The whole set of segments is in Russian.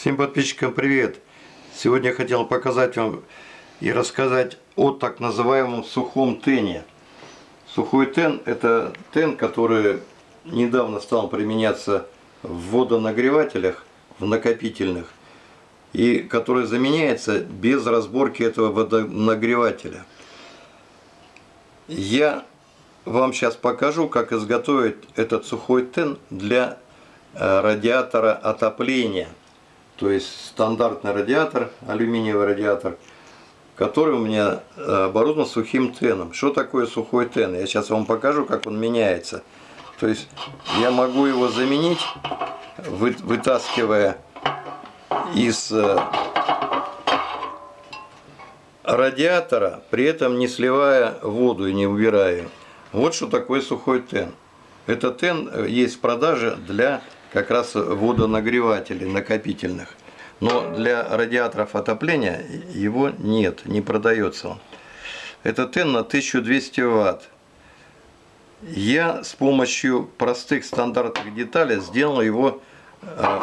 Всем подписчикам привет! Сегодня я хотел показать вам и рассказать о так называемом сухом тене. Сухой тен – это тен, который недавно стал применяться в водонагревателях, в накопительных, и который заменяется без разборки этого водонагревателя. Я вам сейчас покажу, как изготовить этот сухой тен для э, радиатора отопления – то есть стандартный радиатор, алюминиевый радиатор, который у меня э, оборудован сухим теном. Что такое сухой тен? Я сейчас вам покажу, как он меняется. То есть я могу его заменить, вытаскивая из э, радиатора, при этом не сливая воду и не убирая. Вот что такое сухой тен. Этот тен э, есть в продаже для как раз водонагревателей накопительных. Но для радиаторов отопления его нет, не продается он. Это тен на 1200 ватт. Я с помощью простых стандартных деталей сделал его э,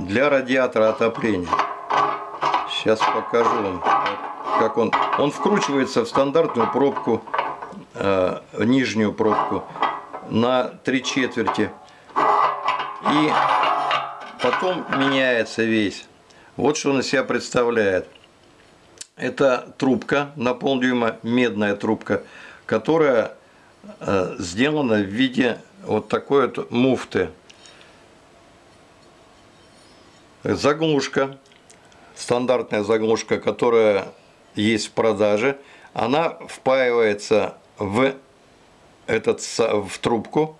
для радиатора отопления. Сейчас покажу вам, как он. Он вкручивается в стандартную пробку, э, нижнюю пробку на три четверти и потом меняется весь. Вот что он из себя представляет. Это трубка на полдюйма, медная трубка, которая э, сделана в виде вот такой вот муфты. Заглушка, стандартная заглушка, которая есть в продаже, она впаивается в, этот, в трубку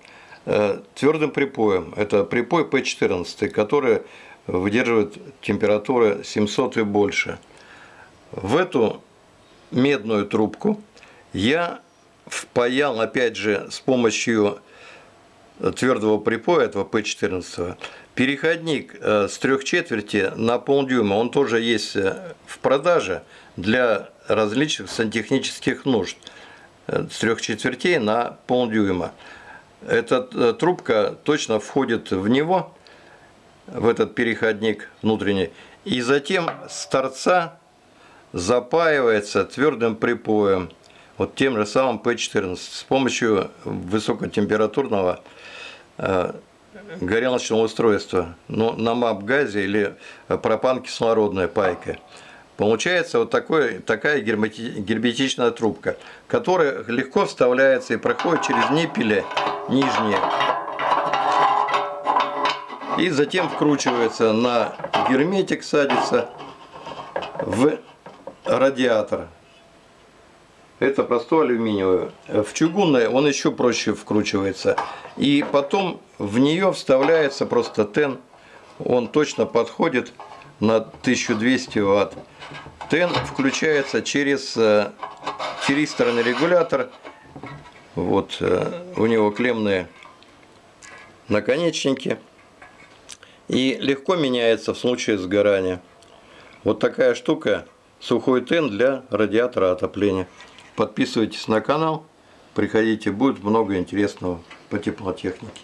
твердым припоем. Это припой P14, который выдерживает температуры 700 и больше. В эту медную трубку я впаял, опять же, с помощью твердого припоя, этого P14, переходник э, с трех четверти на полдюйма, он тоже есть э, в продаже для различных сантехнических нужд. С трех четвертей на полдюйма. Эта э, трубка точно входит в него, в этот переходник внутренний, и затем с торца запаивается твердым припоем, вот тем же самым P14, с помощью высокотемпературного э, горелочного устройства, ну, на МАП-газе или пропан-кислородная пайка. Получается вот такой, такая герметичная трубка, которая легко вставляется и проходит через ниппели нижние. И затем вкручивается на герметик, садится в радиатор. Это простой алюминиевый. В чугунный он еще проще вкручивается. И потом в нее вставляется просто тен. Он точно подходит на 1200 ватт. Тен включается через э, тиристорный регулятор. Вот э, у него клеммные наконечники. И легко меняется в случае сгорания. Вот такая штука, сухой тен для радиатора отопления. Подписывайтесь на канал, приходите, будет много интересного по теплотехнике.